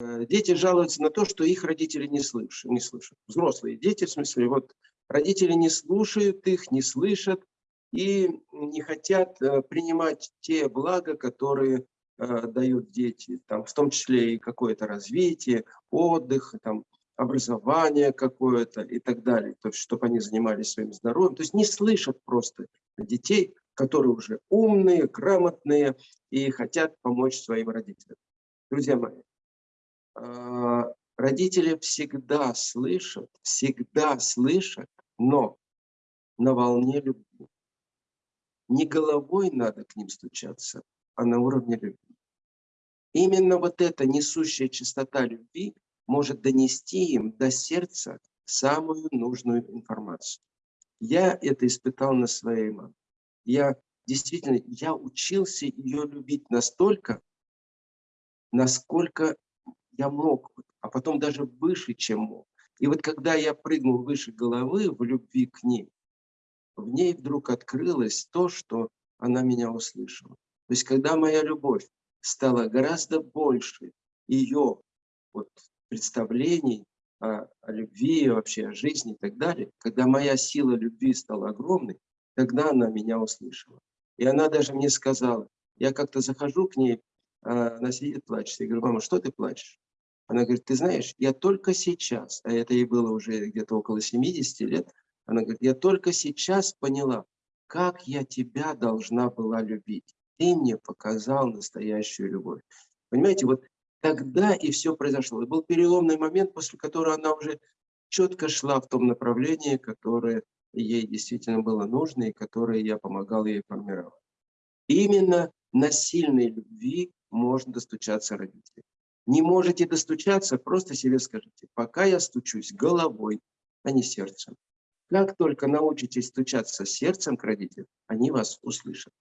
Э, дети жалуются на то, что их родители не слышат. Не слышат. Взрослые дети, в смысле, вот родители не слушают их, не слышат и не хотят э, принимать те блага, которые э, дают дети, там, в том числе и какое-то развитие, отдых, там, образование какое-то и так далее, то есть, чтобы они занимались своим здоровьем. То есть не слышат просто детей, которые уже умные, грамотные и хотят помочь своим родителям. Друзья мои, родители всегда слышат, всегда слышат, но на волне любви. Не головой надо к ним стучаться, а на уровне любви. Именно вот эта несущая чистота любви может донести им до сердца самую нужную информацию. Я это испытал на своей маме. Я действительно, я учился ее любить настолько, насколько я мог, а потом даже выше, чем мог. И вот когда я прыгнул выше головы в любви к ней, в ней вдруг открылось то, что она меня услышала. То есть когда моя любовь стала гораздо больше ее вот, представлений о, о любви, вообще о жизни и так далее, когда моя сила любви стала огромной, тогда она меня услышала. И она даже мне сказала, я как-то захожу к ней, а она сидит, плачет. Я говорю, мама, что ты плачешь? Она говорит, ты знаешь, я только сейчас, а это ей было уже где-то около 70 лет, она говорит, я только сейчас поняла, как я тебя должна была любить. Ты мне показал настоящую любовь. Понимаете, вот тогда и все произошло. Это был переломный момент, после которого она уже четко шла в том направлении, которое ей действительно было нужно и которое я помогал ей формировать. Именно на сильной любви можно достучаться родителям. Не можете достучаться, просто себе скажите, пока я стучусь головой, а не сердцем. Как только научитесь стучаться сердцем к родителям, они вас услышат.